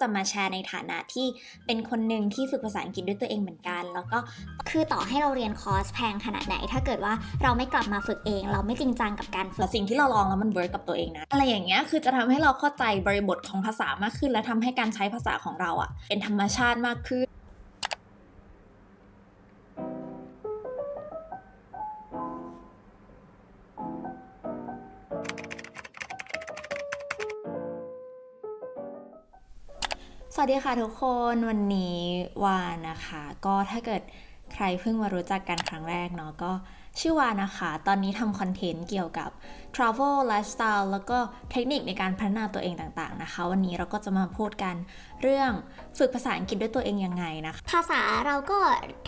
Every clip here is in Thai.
จะมาแชร์ในฐานะที่เป็นคนหนึ่งที่ฝึกภาษาอังกฤษด้วยตัวเองเหมือนกัน แล้วก็คือต่อให้เราเรียนคอร์สแพงขนาดไหน ถ้าเกิดว่าเราไม่กลับมาฝึกเอง เราไม่จริงจังกับการฝึกสิ่งที่เราลองแล้วมัน work กับตัวเองนะอะไรอย่างเงี้ยคือจะทำให้เราเข้าใจบริบทของภาษามากขึ้น และทำให้การใช้ภาษาของเราอะ่ะเป็นธรรมชาติมากขึ้น วัสดีค่ะทุกคนวันนี้วานะคะ ก็ถ้าเกิดใครเพิ่งมารู้จักกันครั้งแรกเนาะก็ชื่อวานะคะ ตอนนี้ทำคอนเทนต์เกี่ยวกับ Travel Lifestyle แล้วก็เทคนิคในการพัฒนาตัวเองต่างๆนะคะ วันนี้เราก็จะมาพูดกันเรื่องฝึกภาษาอังกฤษด้วยตัวเองยังไงนะคะภาษาเราก็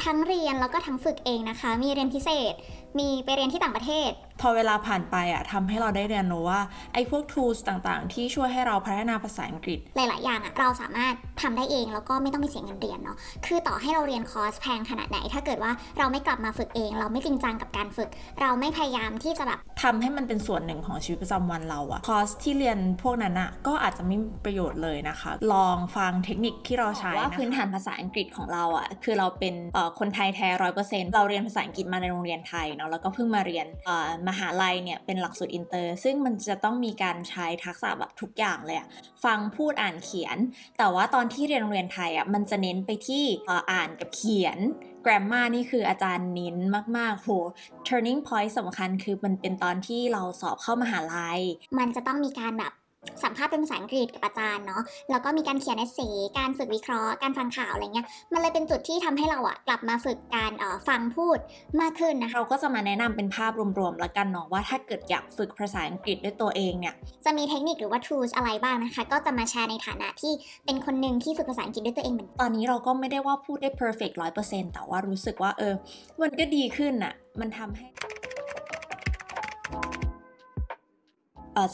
ทั้งเรียนแล้วก็ทั้งฝึกเองนะคะ มีเรียนพิเศษ มีไปเรียนที่ต่างประเทศ พอเวลาผ่านไปอะทำให้เราได้เรียนรู้ว่าไอ้พวก tools ต่างๆ ที่ช่วยให้เราพัฒนาภาษาอังกฤษ หลาย ๆ อย่างอะเราสามารถทำได้เองแล้วก็ไม่ต้องไปเสียเงินเรียนเนาะคือต่อให้เราเรียนคอร์สแพงขนาดไหน ถ้าเกิดว่าเราไม่กลับมาฝึกเอง เราไม่จริงจังกับการฝึก เราไม่พยายามที่จะแบบทำให้มันเป็นส่วนหนึ่งของชีวิตประจำวันเราอะคอร์สที่เรียนพวกนั้นอะก็อาจจะไม่มีประโยชน์เลยนะคะ ลองฟังเทคนิคที่เราใช้ว่าว่าพื้นฐานภาษาอังกฤษของเราอะคือเราเป็นเอ่อคนไทยแท้ร้อยเปอร์เซ็นต์เราเรียนภาษาอังกฤษมาในโรงเรียนไทยเนาะแล้วก็เพิ่งมาเรียนเอ่อมหาลัยเนี่ยเป็นหลักสูตรอินเตอร์ ซึ่งมันจะต้องมีการใช้ทักษะแบบทุกอย่างเลยอะฟังพูดอ่านเขียน แต่ว่าตอนที่เรียนโรงเรียนไทยอะมันจะเน้นไปที่อ่ออ่านกับเขียนแกรมมานี่คืออาจารย์เน้นมาก ๆ โห turning point สำคัญคือมันเป็นตอนที่เราสอบเข้ามหาลัย มันจะต้องมีการแบบ สัมภาษณ์เป็นภาษาอังกฤษกับอาจารย์เนาะ แล้วก็มีการเขียนเอเซการฝึกวิเคราะห์ การฟังข่าวอะไรเงี้ย มันเลยเป็นจุดที่ทำให้เราอะกลับมาฝึกการเอ่อฟังพูดมากขึ้นนะคะ เราก็จะมาแนะนำเป็นภาพรวมๆแล้วกันเนาะว่าถ้าเกิดอยากฝึกภาษาอังกฤษด้วยตัวเองเนี่ย จะมีเทคนิคหรือว่า tools อะไรบ้างนะคะ ก็จะมาแชร์ในฐานะที่เป็นคนหนึ่งที่ฝึกภาษาอังกฤษด้วยตัวเองเหมือนกันตอนนี้เราก็ไม่ได้ว่าพูดได้ perfect 100%แต่ว่ารู้สึกว่าเออ มันก็ดีขึ้นอะมันทำให้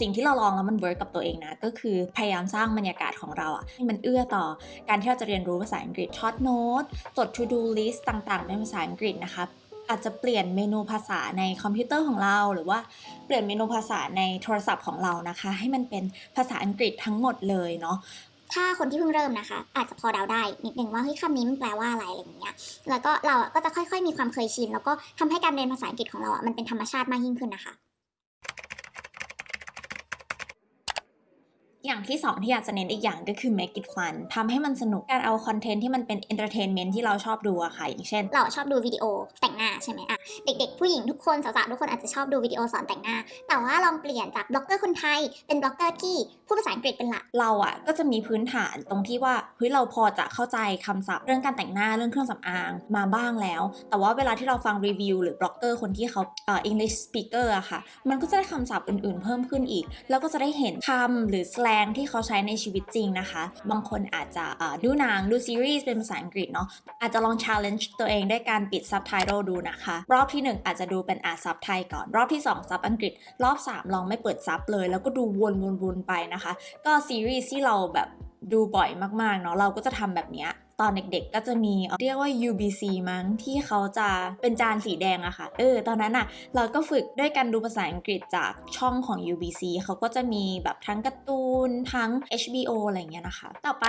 สิ่งที่เราลองแล้วมัน work กับตัวเองนะ ก็คือพยายามสร้างบรรยากาศของเราอะให้มันเอื้อต่อการที่เราจะเรียนรู้ภาษาอังกฤษ short note จด to do list ต่างๆ เป็นภาษาอังกฤษนะคะอาจจะเปลี่ยนเมนูภาษาในคอมพิวเตอร์ของเรา หรือว่าเปลี่ยนเมนูภาษาในโทรศัพท์ของเรานะคะ ให้มันเป็นภาษาอังกฤษทั้งหมดเลยเนาะถ้าคนที่เพิ่งเริ่มนะคะ อาจจะพอเดาได้นิดนึงว่าเฮ้ยคำนี้มันแปลว่าอะไรอะไรอย่างเงี้ยแล้วก็เราก็จะค่อยๆ มีความเคยชิน แล้วก็ทำให้การเรียนภาษาอังกฤษของเราอะมันเป็นธรรมชาติมากยิ่งขึ้นนะคะ อย่างที่สองที่อยากจะเน้นอีกอย่างก็คือ make it fun ทำให้มันสนุกการเอาคอนเทนต์ที่มันเป็น entertainment ที่เราชอบดูอะค่ะ อย่างเช่น เราชอบดูวิดีโอแต่งหน้าใช่ไหมอะเด็กๆ ผู้หญิงทุกคนสาวๆทุกคนอาจจะชอบดูวิดีโอสอนแต่งหน้า แต่ว่าลองเปลี่ยนจากบล็อกเกอร์คนไทย เป็นบล็อกเกอร์ที่พูดภาษาอังกฤษเป็นหลักเราอะก็จะมีพื้นฐานตรงที่ว่าเฮ้ยเราพอจะเข้าใจคำศัพท์ เรื่องการแต่งหน้าเรื่องเครื่องสำอางมาบ้างแล้ว แต่ว่าเวลาที่เราฟังรีวิวหรือบล็อกเกอร์คนที่เขาเอ่อ English speaker อะค่ะ มันก็จะได้คำศัพท์อื่นๆ เพิ่มขึ้นอีก แล้วก็จะได้เห็นคำหรือ slang ที่เขาใช้ในชีวิตจริงนะคะ บางคนอาจจะดูหนังดูซีรีส์เป็นภาษาอังกฤษเนาะอาจจะลอง challenge ตัวเองด้วยการปิดซับไตเติลดูนะคะ รอบที่ 1 อาจจะดูเป็นอ่านซับไทยก่อน รอบที่ 2 ซับอังกฤษ รอบ 3 ลองไม่เปิดซับเลย แล้วก็ดูวนๆๆไปนะคะ ก็ซีรีส์ที่เราแบบดูบ่อยมากๆเนาะเราก็จะทำแบบเนี้ย ตอนเด็กๆ ก็จะมีเรียกว่า UBC มั้งที่เขาจะเป็นจานสีแดงอะค่ะ เออ ตอนนั้นอะเราก็ฝึกด้วยการดูภาษาอังกฤษจากช่องของ UBC เขาก็จะมีแบบทั้งการ์ตูนทั้ง HBO อะไรเงี้ยนะคะ ต่อไป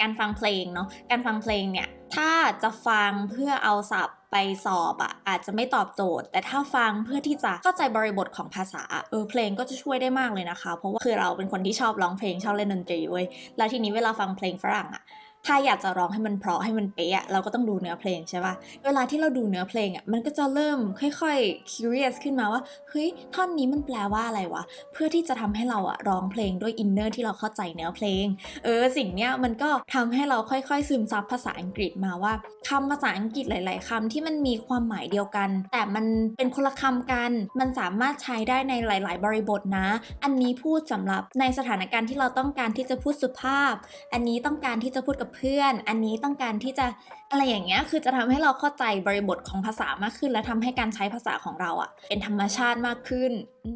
การฟังเพลงเนาะ การฟังเพลงเนี่ย ถ้าจะฟังเพื่อเอาศัพท์ไปสอบอะอาจจะไม่ตอบโจทย์ แต่ถ้าฟังเพื่อที่จะเข้าใจบริบทของภาษาเออเพลงก็จะช่วยได้มากเลยนะคะ เพราะว่าคือเราเป็นคนที่ชอบร้องเพลงชอบเล่นดนตรีเว้ยแล้วทีนี้เวลาฟังเพลงฝรั่งอะ ถ้าอยากจะร้องให้มันเพราะให้มันเป๊ะเราก็ต้องดูเนื้อเพลงใช่ปะเวลาที่เราดูเนื้อเพลงอะมันก็จะเริ่มค่อยๆ curious ขึ้นมาว่าเฮ้ยท่อนนี้มันแปลว่าอะไรวะ เพื่อที่จะทำให้เราอะร้องเพลงด้วยอินเนอร์ที่เราเข้าใจเนื้อเพลง เออสิ่งเนี้ยมันก็ทำให้เราค่อยๆ ซึมซับภาษาอังกฤษมาว่าคำภาษาอังกฤษหลาย ๆคำที่มันมีความหมายเดียวกัน แต่มันเป็นคนละคำกัน มันสามารถใช้ได้ในหลาย ๆ บริบทนะ อันนี้พูดสำหรับในสถานการณ์ที่เราต้องการที่จะพูดสุภาพ อันนี้ต้องการที่จะพูดกับเพื่อน อันนี้ต้องการที่จะอะไรอย่างเงี้ย คือจะทำให้เราเข้าใจบริบทของภาษามากขึ้น และทำให้การใช้ภาษาของเราอะเป็นธรรมชาติมากขึ้นอื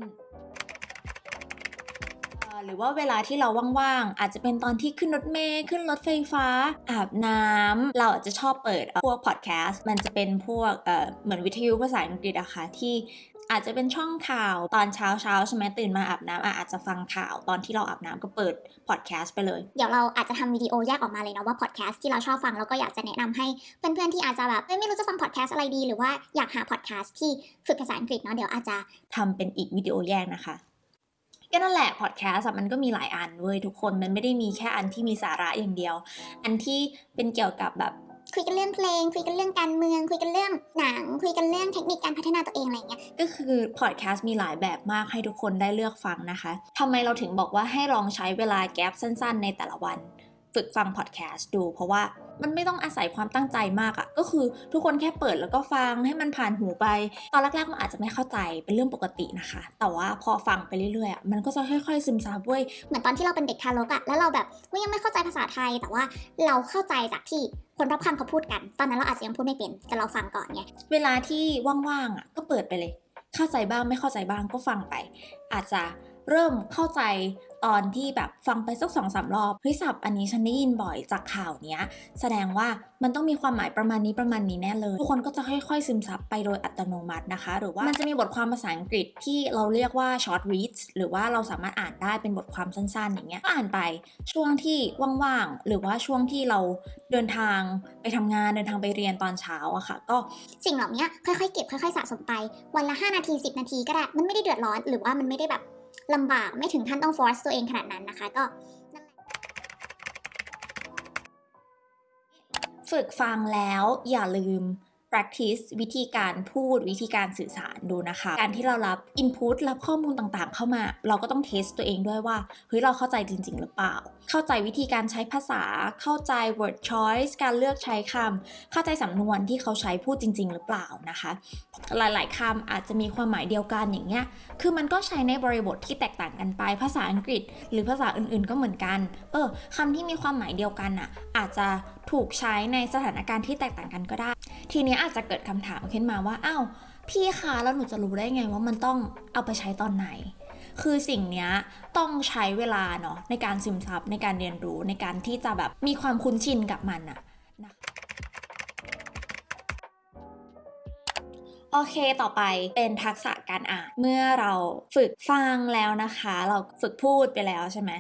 หรือว่าเวลาที่เราว่างๆ อาจจะเป็นตอนที่ขึ้นรถเมล์ขึ้นรถไฟฟ้า อาบน้ำเราอาจจะชอบเปิดเอ่อพวกพอดแคสต์มันจะเป็นพวกเอ่อเหมือนวิทยุภาษาอังกฤษอะค่ะที่อาจจะเป็นช่องข่าวตอนเช้าเช้าๆใช่ไหมตื่นมาอาบน้ำอะอาจจะฟังข่าวตอนที่เราอาบน้ำก็เปิดพอดแคสต์ไปเลย เดี๋ยวเราอาจจะทำวิดีโอแยกออกมาเลยเนาะว่าพอดแคสต์ที่เราชอบฟังแล้วก็อยากจะแนะนำให้เพื่อนๆที่อาจจะแบบเอ้ยไม่รู้จะฟังพอดแคสต์อะไรดี หรือว่าอยากหาพอดแคสต์ที่ฝึกภาษาอังกฤษเนาะเดี๋ยวอาจจะทำเป็นอีกวิดีโอแยกนะคะ ก็นั่นแหละพอดแคสต์มันก็มีหลายอันเว้ยทุกคนมันไม่ได้มีแค่อันที่มีสาระอย่างเดียว อันที่เป็นเกี่ยวกับแบบคุยกันเรื่องเพลง คุยกันเรื่องการเมือง คุยกันเรื่องหนัง คุยกันเรื่องเทคนิคการพัฒนาตัวเองอะไรเงี้ยก็คือพอดแคสต์มีหลายแบบมากให้ทุกคนได้เลือกฟังนะคะทำไมเราถึงบอกว่าให้ลองใช้เวลาแกลบสั้น ๆ ในแต่ละวัน ฝึกฟังพอดแคสต์ดู เพราะว่ามันไม่ต้องอาศัยความตั้งใจมากอะ่ะก็คือทุกคนแค่เปิดแล้วก็ฟังให้มันผ่านหูไป ตอนแรกๆมันอาจจะไม่เข้าใจเป็นเรื่องปกตินะคะ แต่ว่าพอฟังไปเรื่อยๆอะมันก็จะค่อยๆซึมซับเว้ยเหมือนตอนที่เราเป็นเด็กทารกอะแล้วเราแบบเฮ้ยยังไม่เข้าใจภาษาไทย แต่ว่าเราเข้าใจจากที่คนรอบข้างเขาพูดกัน ตอนนั้นเราอาจจะยังพูดไม่เป็นแต่เราฟังก่อนไงเวลาที่ว่างๆอะก็เปิดไปเลย เข้าใจบ้างไม่เข้าใจบ้างก็ฟังไป อาจจะ เริ่มเข้าใจตอนที่แบบฟังไปสักสองสามรอบเฮ้ยศัพท์อันนี้ฉันได้ยินบ่อยจากข่าวเนี้ย แสดงว่ามันต้องมีความหมายประมาณนี้ประมาณนี้แน่เลย ทุกคนก็จะค่อยๆ ซึมซับไปโดยอัตโนมัตินะคะ หรือว่ามันจะมีบทความภาษาอังกฤษที่เราเรียกว่า short reads หรือว่าเราสามารถอ่านได้เป็นบทความสั้นๆ อย่างเงี้ยก็อ่านไปช่วงที่ว่างๆ หรือว่าช่วงที่เราเดินทางไปทำงานเดินทางไปเรียนตอนเช้าอะค่ะ ก็สิ่งเหล่านี้ค่อยๆเก็บค่อยๆสะสมไปวันละ 5 นาที 10 นาทีก็ได้มันไม่ได้เดือดร้อนหรือว่ามันไม่ได้แบบ ลำบากไม่ถึงขั้นต้องฟอร์สตัวเองขนาดนั้นนะคะก็ฝึกฟังแล้วอย่าลืม practice วิธีการพูดวิธีการสื่อสารดูนะคะ การที่เรารับ input รับข้อมูลต่างๆ เข้ามา เราก็ต้องเทสตัวเองด้วยว่าเฮ้ยเราเข้าใจจริง ๆ หรือเปล่า เข้าใจวิธีการใช้ภาษา เข้าใจ word choice การเลือกใช้คำเข้าใจสำนวนที่เขาใช้พูดจริง ๆ หรือเปล่านะคะ หลายๆคำอาจจะมีความหมายเดียวกันอย่างเงี้ยคือมันก็ใช้ในบริบทที่แตกต่างกันไป ภาษาอังกฤษ หรือภาษาอื่นๆก็เหมือนกัน เออคำที่มีความหมายเดียวกันอะอาจจะถูกใช้ในสถานการณ์ที่แตกต่างกันก็ได้ ทีนี้อาจจะเกิดคำถามขึ้นมาว่าอ้าวพี่คะแล้วหนูจะรู้ได้ไงว่ามันต้องเอาไปใช้ตอนไหน คือสิ่งนี้ต้องใช้เวลาเนาะในการซึมซับในการเรียนรู้ในการที่จะแบบมีความคุ้นชินกับมันอะนะโอเคต่อไปเป็นทักษะการอ่าน เมื่อเราฝึกฟังแล้วนะคะ เราฝึกพูดไปแล้วใช่ไหม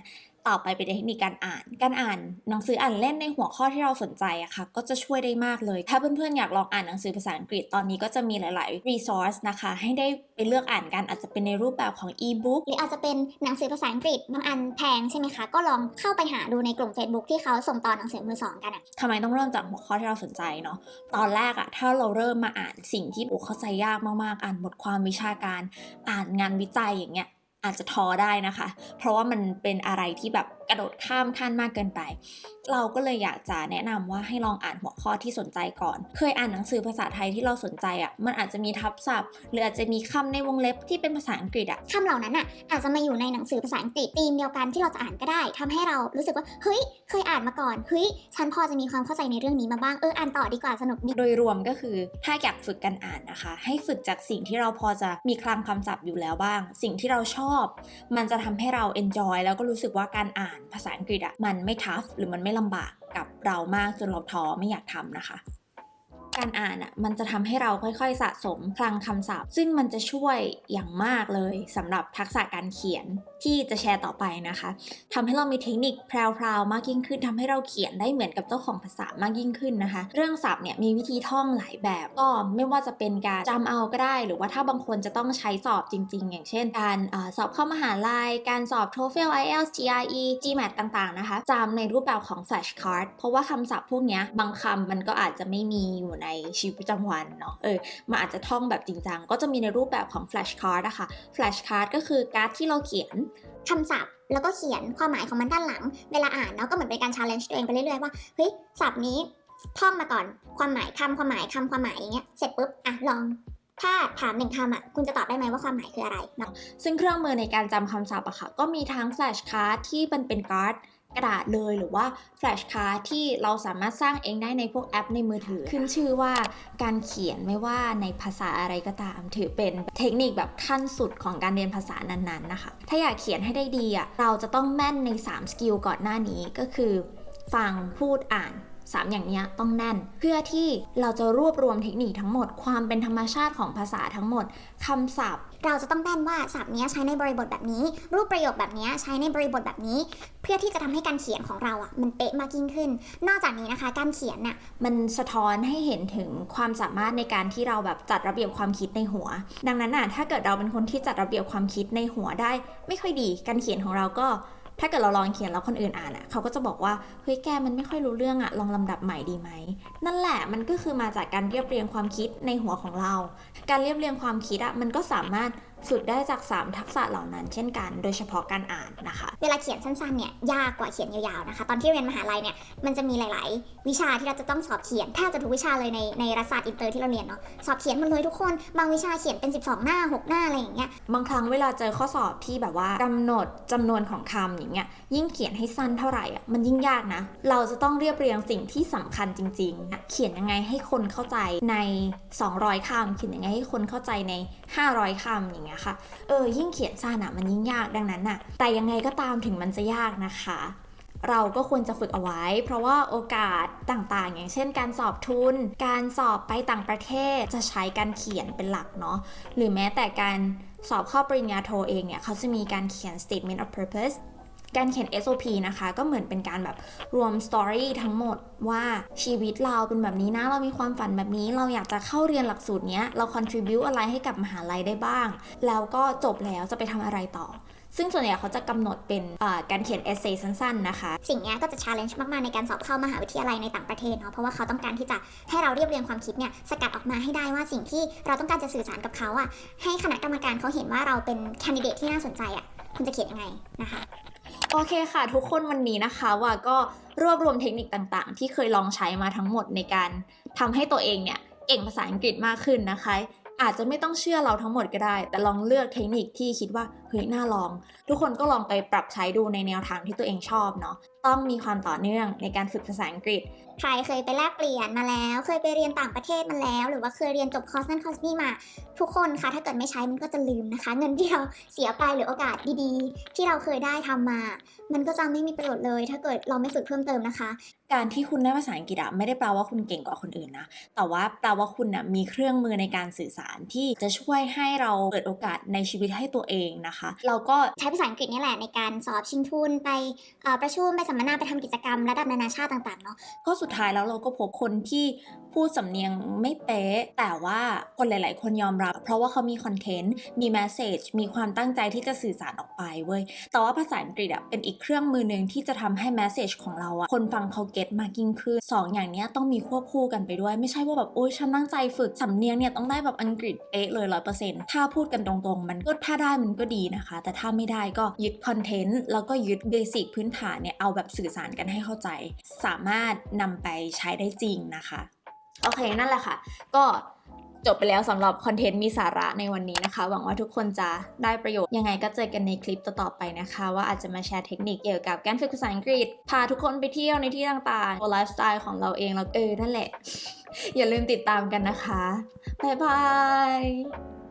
ต่อไปเป็นเทคนิคการอ่าน การอ่านหนังสืออ่านเล่นในหัวข้อที่เราสนใจอะค่ะ ก็จะช่วยได้มากเลย ถ้าเพื่อนๆอยากลองอ่านหนังสือภาษาอังกฤษตอนนี้ก็จะมีหลายๆ resource นะคะ ให้ได้ไปเลือกอ่านกันอาจจะเป็นในรูปแบบของ e-book หรืออาจจะเป็นหนังสือภาษาอังกฤษบางอันแพงใช่ไหมคะ ก็ลองเข้าไปหาดูในกลุ่ม Facebook ที่เขาส่งต่อหนังสือมือสองกันอะทำไมต้องเริ่มจากหัวข้อที่เราสนใจเนาะ ตอนแรกอะถ้าเราเริ่มมาอ่านสิ่งที่โอ้เข้าใจยากมากๆ อ่านบทความวิชาการ อ่านงานวิจัยอย่างเงี้ย อาจจะท้อได้นะคะ เพราะว่ามันเป็นอะไรที่แบบ กระโดดข้ามขั้นมากเกินไป เราก็เลยอยากจะแนะนำว่าให้ลองอ่านหัวข้อที่สนใจก่อน เคยอ่านหนังสือภาษาไทยที่เราสนใจอะมันอาจจะมีทับศัพท์ หรืออาจจะมีคำในวงเล็บที่เป็นภาษาอังกฤษอะคำเหล่านั้นอะอาจจะมาอยู่ในหนังสือภาษาอังกฤษธีมเดียวกันที่เราจะอ่านก็ได้ทำให้เรารู้สึกว่าเฮ้ยเคยอ่านมาก่อนเฮ้ยฉันพอจะมีความเข้าใจในเรื่องนี้มาบ้างเอออ่านต่อดีกว่าสนุกดีโดยรวมก็คือถ้าอยากฝึกการอ่านนะคะ ให้ฝึกจากสิ่งที่เราพอจะมีคลังคำศัพท์อยู่แล้วบ้าง สิ่งที่เราชอบ มันจะทำให้เรา enjoy แล้วก็รู้สึกว่าการอ่านภาษาอังกฤษอะมันไม่ทัฟหรือมันไม่ลำบากกับเรามากจนเราท้อไม่อยากทำนะคะการอ่านอะมันจะทำให้เราค่อยๆ สะสมคลังคำศัพท์ ซึ่งมันจะช่วยอย่างมากเลยสำหรับทักษะการเขียน ที่จะแชร์ต่อไปนะคะทำให้เรามีเทคนิคแพรวๆมากยิ่งขึ้นทำให้เราเขียนได้เหมือนกับเจ้าของภาษามากยิ่งขึ้นนะคะ เรื่องศัพท์เนี่ยมีวิธีท่องหลายแบบก็ไม่ว่าจะเป็นการจำเอาก็ได้ หรือว่าถ้าบางคนจะต้องใช้สอบจริง ๆ อย่างเช่น การอสอบเข้ามหาลัย การสอบ TOEFL IELTS GRE GMAT ต่างๆนะคะจำในรูปแบบของ flashcard เพราะว่าคำศัพท์พวกเนี้ยบางคำมันก็อาจจะไม่มีอยู่ในชีวิตประจำวันเนาะเออมันอาจจะท่องแบบจริงจังก็จะมีในรูปแบบของ flashcard อะคะ flashcard ก็คือการ์ดที่เราเขียน คำศัพท์ แล้วก็เขียนความหมายของมันด้านหลัง เวลาอ่านเนาะก็เหมือนเป็นการ challenge ตัวเองไปเรื่อยๆว่าเฮ้ยศัพท์นี้ท่องมาก่อนความหมายคำความหมายคำความหมายอย่างเงี้ยเสร็จปุ๊บอะลองถ้าถามหนึ่งคำอะคุณจะตอบได้ไหมว่าความหมายคืออะไรเนาะซึ่งเครื่องมือในการจำคำศัพท์อะค่ะ ก็มีทั้ง flash card ที่มันเป็นการ์ด กระดาษเลยหรือว่า flashcard ที่เราสามารถสร้างเองได้ในพวกแอปในมือถือ ขึ้นชื่อว่าการเขียนไม่ว่าในภาษาอะไรก็ตาม ถือเป็นเทคนิคแบบขั้นสุดของการเรียนภาษานั้นๆนะคะ ถ้าอยากเขียนให้ได้ดีอะเราจะต้องแม่นใน 3 สกิลก่อนหน้านี้ก็คือ ฟังพูดอ่าน 3 อย่างนี้ต้องแน่น เพื่อที่เราจะรวบรวมเทคนิคทั้งหมด ความเป็นธรรมชาติของภาษาทั้งหมดคำศัพท์ เราจะต้องแน่นว่าศัพท์นี้ใช้ในบริบทแบบนี้ รูปประโยคแบบนี้ใช้ในบริบทแบบนี้ เพื่อที่จะทำให้การเขียนของเราอะมันเป๊ะมากยิ่งขึ้น นอกจากนี้นะคะ การเขียนน่ะมันสะท้อนให้เห็นถึงความสามารถในการที่เราแบบจัดระเบียบความคิดในหัว ดังนั้นน่ะถ้าเกิดเราเป็นคนที่จัดระเบียบความคิดในหัวได้ ไม่ค่อยดีการเขียนของเราก็ ถ้าเกิดเราลองเขียนแล้วคนอื่นอ่านอะเขาก็จะบอกว่าเฮ้ยแกมันไม่ค่อยรู้เรื่องอะลองลำดับใหม่ดีไหมนั่นแหละมันก็คือมาจากการเรียบเรียงความคิดในหัวของเรา การเรียบเรียงความคิดอะมันก็สามารถ ฝึกได้จาก 3 ทักษะเหล่านั้นเช่นกัน โดยเฉพาะการอ่านนะคะ เวลาเขียนสั้นๆเนี่ยยากกว่าเขียนยาวๆนะคะ ตอนที่เรียนมหาลัยเนี่ยมันจะมีหลาย ๆ วิชาที่เราจะต้องสอบเขียนแทบจะทุกวิชาเลยในในรัฐศาสตร์อินเตอร์ที่เราเรียนเนาะสอบเขียนหมดเลยทุกคน บางวิชาเขียนเป็น 12 หน้า 6 หน้าอะไรอย่างเงี้ยบางครั้งเวลาเจอข้อสอบที่แบบว่ากำหนดจำนวนของคำอย่างเงี้ยยิ่งเขียนให้สั้นเท่าไหร่อะมันยิ่งยากนะ เราจะต้องเรียบเรียงสิ่งที่สำคัญจริงๆเขียนยังไงให้คนเข้าใจใน 200คำเขียนยังไงให้คนเข้าใจใน 500คำอย่างเงี้ยค่ะ เออ ยิ่งเขียนสั้นอะมันยิ่งยากดังนั้นอะแต่ยังไงก็ตามถึงมันจะยากนะคะเราก็ควรจะฝึกเอาไว้ เพราะว่าโอกาสต่างๆ อย่างเช่น การสอบทุน การสอบไปต่างประเทศจะใช้การเขียนเป็นหลักเนาะหรือแม้แต่การสอบเข้าปริญญาโทเองเนี่ย เขาจะมีการเขียน statement of purpose การเขียน SOP นะคะ ก็เหมือนเป็นการแบบรวมสตอรี่ทั้งหมดว่าชีวิตเราเป็นแบบนี้นะ เรามีความฝันแบบนี้ เราอยากจะเข้าเรียนหลักสูตรเนี้ย เรา contribu อะไรให้กับมหาลัยได้บ้าง แล้วก็จบแล้วจะไปทำอะไรต่อซึ่งส่วนใหญ่เขาจะกำหนดเป็นการเขียน essay สั้นๆนะคะ สิ่งเนี้ยก็จะ challenge มาก ๆ ในการสอบเข้ามหาวิทยาลัยในต่างประเทศเนาะเพราะว่าเขาต้องการที่จะให้เราเรียบเรียงความคิดเนี่ยสกัดออกมาให้ได้ว่าสิ่งที่เราต้องการจะสื่อสารกับเขาอะให้คณะกรรมการเขาเห็นว่าเราเป็นแคนดิเดตที่น่าสนใจอะ คุณจะเขียนยังไงนะคะโอเคค่ะ ทุกคนวันนี้นะคะว่าก็รวบรวมเทคนิคต่างๆ ที่เคยลองใช้มาทั้งหมดในการทำให้ตัวเองเนี่ยเก่งภาษาอังกฤษมากขึ้นนะคะ อาจจะไม่ต้องเชื่อเราทั้งหมดก็ได้ แต่ลองเลือกเทคนิคที่คิดว่าเฮ้ยน่าลอง ทุกคนก็ลองไปปรับใช้ดูในแนวทางที่ตัวเองชอบเนาะต้องมีความต่อเนื่องในการฝึกภาษาอังกฤษ ใครเคยไปแลกเปลี่ยนมาแล้ว เคยไปเรียนต่างประเทศมาแล้ว หรือว่าเคยเรียนจบคอร์สนั่นคอร์สนี่มา ทุกคนคะถ้าเกิดไม่ใช้มันก็จะลืมนะคะ เงินที่เราเสียไปหรือโอกาสดีๆ ที่เราเคยได้ทำมา มันก็จะไม่มีประโยชน์เลย ถ้าเกิดเราไม่ฝึกเพิ่มเติมนะคะ การที่คุณได้ภาษาอังกฤษอะไม่ได้แปลว่าคุณเก่งกว่าคนอื่นนะแต่ว่าแปลว่าคุณนะมีเครื่องมือในการสื่อสารที่จะช่วยให้เราเปิดโอกาสในชีวิตให้ตัวเองนะคะ เราก็ใช้ภาษาอังกฤษนี่แหละในการสอบชิงทุนไปประชุมไปสัมมนาไปทำกิจกรรมระดับนานาชาติต่างๆเนาะก็สุดท้ายแล้วเราก็พบคนที่ พูดสำเนียงไม่เป๊ะ แต่ว่าคนหลาย ๆ คนยอมรับ เพราะว่าเขามีคอนเทนต์ มีแมสเซจ มีความตั้งใจที่จะสื่อสารออกไปเว้ย แต่ว่าภาษาอังกฤษอะเป็นอีกเครื่องมือหนึ่งที่จะทำให้ message ของเราอะคนฟังเขา get มากยิ่งขึ้นสองอย่างนี้ต้องมีควบคู่กันไปด้วย ไม่ใช่ว่าแบบโอ๊ยฉันตั้งใจฝึกสำเนียงเนี่ยต้องได้แบบอังกฤษเป๊ะเลยร้อยเปอร์เซ็นต์ถ้าพูดกันตรงๆ มันก็ถ้าได้มันก็ดีนะคะ แต่ถ้าไม่ได้ก็ยึด content แล้วก็ยึด basic พื้นฐานเนี่ยเอาแบบสื่อสารกันให้เข้าใจ สามารถนำไปใช้ได้จริงนะคะ โอเคนั่นแหละค่ะ ก็จบไปแล้วสำหรับ content มีสาระในวันนี้นะคะ หวังว่าทุกคนจะได้ประโยชน์ ยังไงก็เจอกันในคลิปต่อๆไปนะคะ ว่าอาจจะมาแชร์เทคนิคเกี่ยวกับการฝึกภาษาอังกฤษ พาทุกคนไปเที่ยวในที่ต่างๆไลฟ์สไตล์ของเราเองแล้วเออนั่นแหละ อย่าลืมติดตามกันนะคะ บ๊ายบาย